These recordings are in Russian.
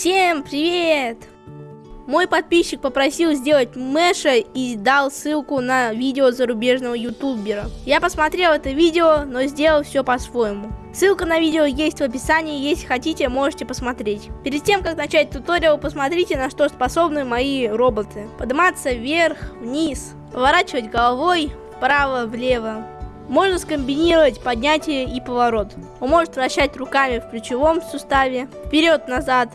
Всем привет! Мой подписчик попросил сделать Мэша и дал ссылку на видео зарубежного ютубера. Я посмотрел это видео, но сделал все по-своему. Ссылка на видео есть в описании, если хотите, можете посмотреть. Перед тем, как начать туториал, посмотрите, на что способны мои роботы. Подниматься вверх, вниз, поворачивать головой вправо-влево. Можно скомбинировать поднятие и поворот. Он может вращать руками в плечевом суставе, вперед-назад,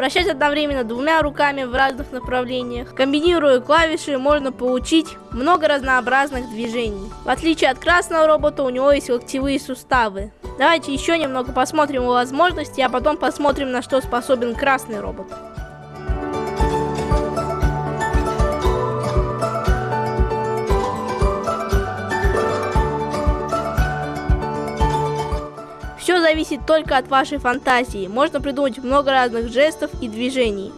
Вращать одновременно двумя руками в разных направлениях. Комбинируя клавиши, можно получить много разнообразных движений. В отличие от красного робота, у него есть локтевые суставы. Давайте еще немного посмотрим его возможности, а потом посмотрим, на что способен красный робот. Зависит только от вашей фантазии. Можно придумать много разных жестов и движений.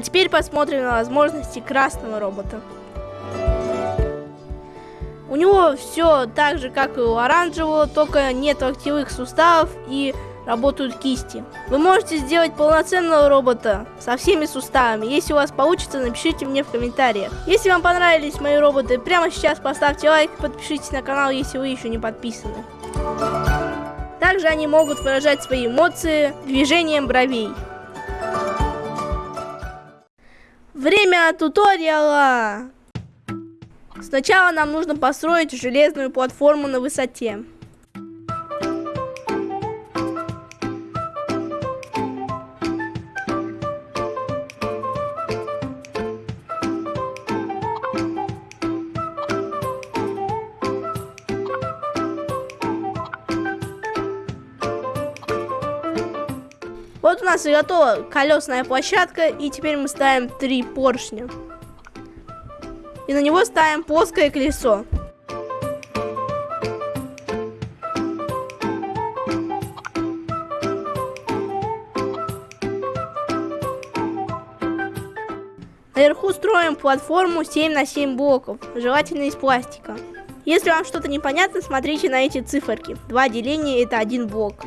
А теперь посмотрим на возможности красного робота. У него все так же, как и у оранжевого, только нет локтевых суставов и работают кисти. Вы можете сделать полноценного робота со всеми суставами. Если у вас получится, напишите мне в комментариях. Если вам понравились мои роботы, прямо сейчас поставьте лайк, подпишитесь на канал, если вы еще не подписаны. Также они могут выражать свои эмоции движением бровей. Время туториала! Сначала нам нужно построить железную платформу на высоте. Вот у нас и готова колесная площадка, и теперь мы ставим три поршня. И на него ставим плоское колесо. Наверху строим платформу 7 на 7 блоков, желательно из пластика. Если вам что-то непонятно, смотрите на эти циферки. Два деления это один блок.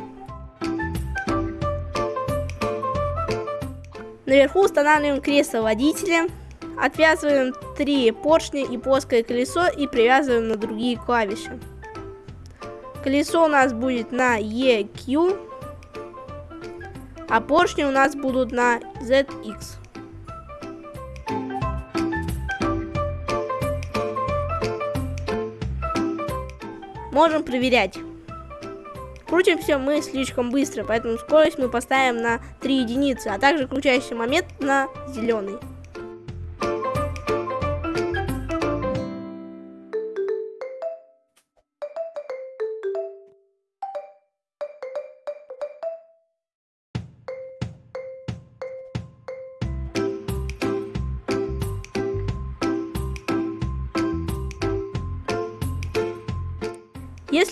Наверху устанавливаем кресло водителя, отвязываем три поршня и плоское колесо и привязываем на другие клавиши. Колесо у нас будет на EQ, а поршни у нас будут на ZX. Можем проверять. Крутим все мы слишком быстро, поэтому скорость мы поставим на 3 единицы, а также включающий момент на зеленый.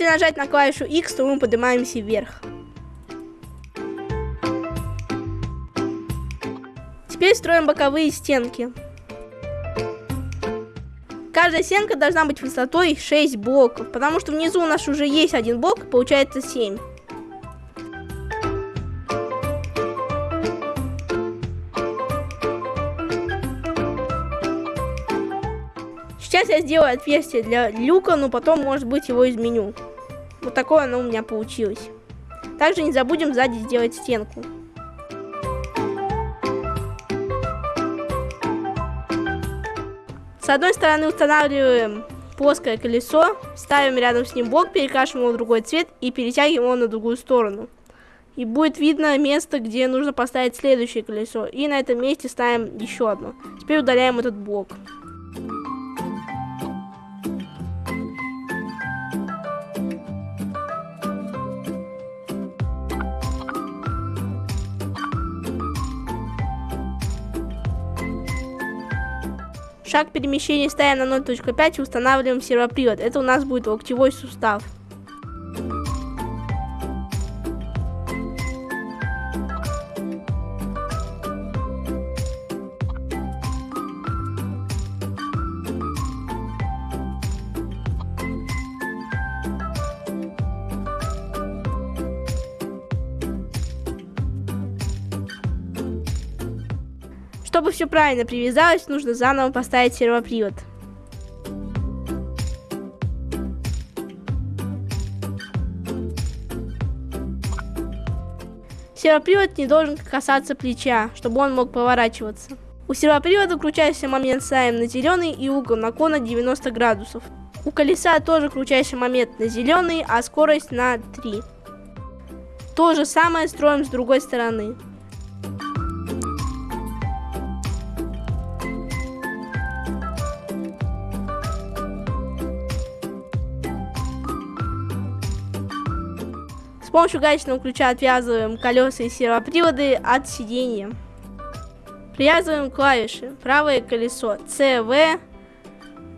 Если нажать на клавишу X, то мы поднимаемся вверх. Теперь строим боковые стенки. Каждая стенка должна быть высотой 6 блоков, потому что внизу у нас уже есть один блок, получается 7. Сейчас я сделаю отверстие для люка, но потом, может быть, его изменю. Вот такое оно у меня получилось. Также не забудем сзади сделать стенку. С одной стороны устанавливаем плоское колесо, ставим рядом с ним блок, перекрашиваем его в другой цвет и перетягиваем его на другую сторону. И будет видно место, где нужно поставить следующее колесо. И на этом месте ставим еще одно. Теперь удаляем этот блок. Шаг перемещения ставим на 0.5 и устанавливаем сервопривод. Это у нас будет локтевой сустав. Чтобы все правильно привязалось, нужно заново поставить сервопривод. Сервопривод не должен касаться плеча, чтобы он мог поворачиваться. У сервопривода крутящий момент ставим на зеленый и угол наклона 90 градусов. У колеса тоже крутящий момент на зеленый, а скорость на 3. То же самое строим с другой стороны. Помощью гаечного ключа отвязываем колеса и сервоприводы от сидения. Привязываем клавиши. Правое колесо CV,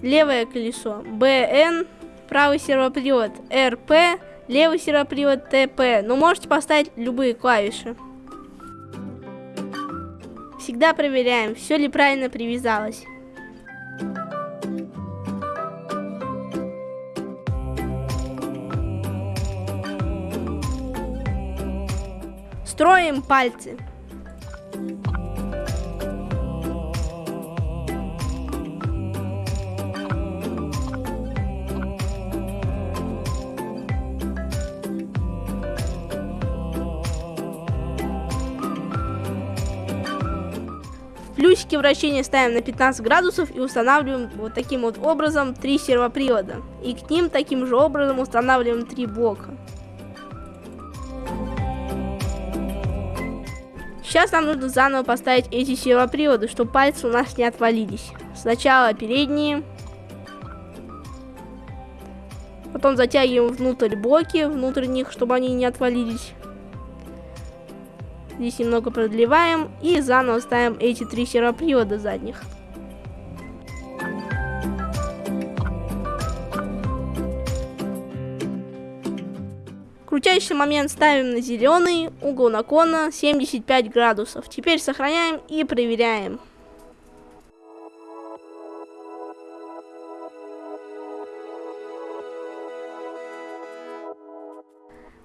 левое колесо BN, правый сервопривод RP, левый сервопривод TP. Но можете поставить любые клавиши. Всегда проверяем, все ли правильно привязалось. Строим пальцы. Плюсики вращения ставим на 15 градусов и устанавливаем вот таким вот образом три сервопривода. И к ним таким же образом устанавливаем три блока. Сейчас нам нужно заново поставить эти сервоприводы, чтобы пальцы у нас не отвалились. Сначала передние. Потом затягиваем внутрь блоки, внутрь них, чтобы они не отвалились. Здесь немного продлеваем и заново ставим эти три сервопривода задних. Крутящий момент ставим на зеленый, угол наклона 75 градусов. Теперь сохраняем и проверяем.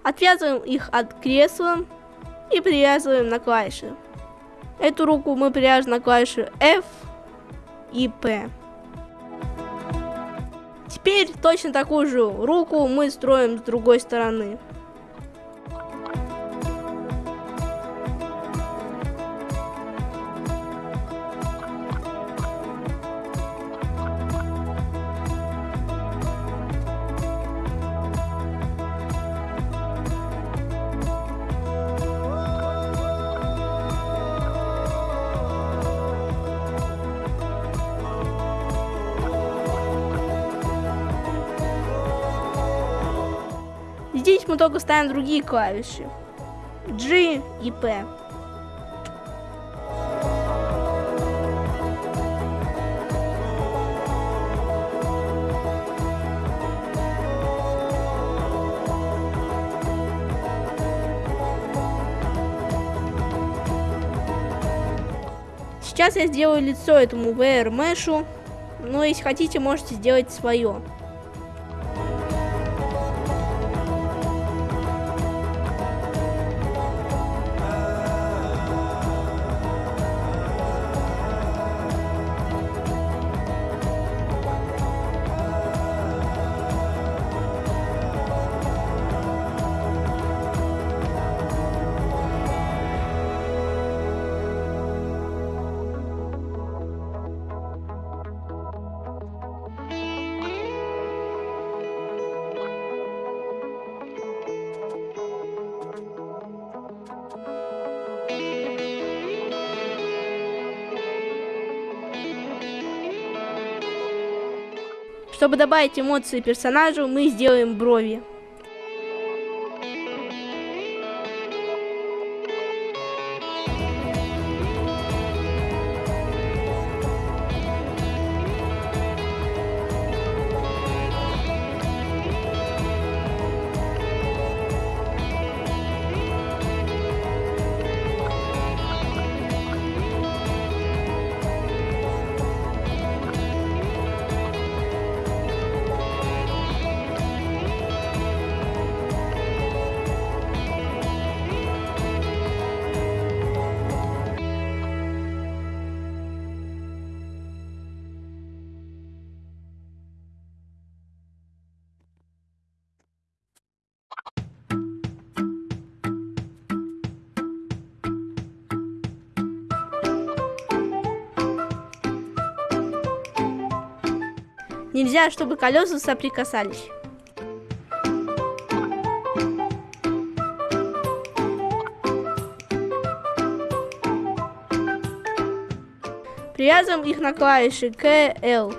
Отвязываем их от кресла и привязываем на клавиши. Эту руку мы привяжем на клавиши F и P. Теперь точно такую же руку мы строим с другой стороны. Мы только ставим другие клавиши. G и P. Сейчас я сделаю лицо этому VR Mesh, но если хотите, можете сделать свое. Чтобы добавить эмоции персонажу, мы сделаем брови. Нельзя, чтобы колеса соприкасались. Привязываем их на клавиши К, Л.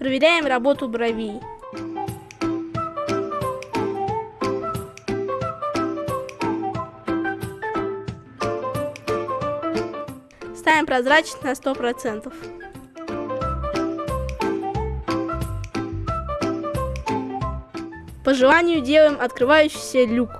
Проверяем работу бровей. Ставим прозрачность на 100%. По желанию делаем открывающийся люк.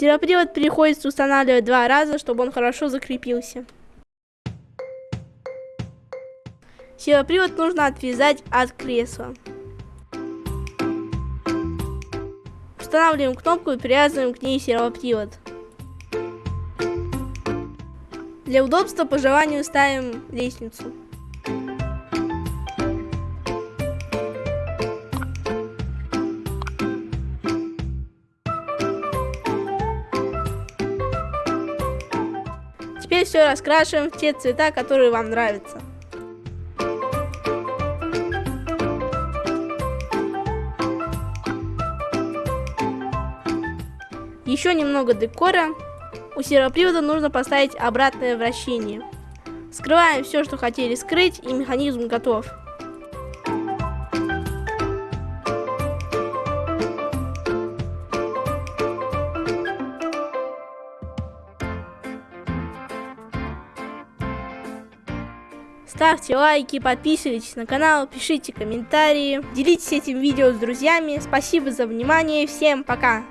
Сервопривод приходится устанавливать два раза, чтобы он хорошо закрепился. Сервопривод нужно отвязать от кресла. Устанавливаем кнопку и привязываем к ней сервопривод. Для удобства по желанию ставим лестницу. Теперь все раскрашиваем в те цвета, которые вам нравятся. Еще немного декора. У сервопривода нужно поставить обратное вращение. Скрываем все, что хотели скрыть, и механизм готов. Ставьте лайки, подписывайтесь на канал, пишите комментарии, делитесь этим видео с друзьями. Спасибо за внимание, всем пока!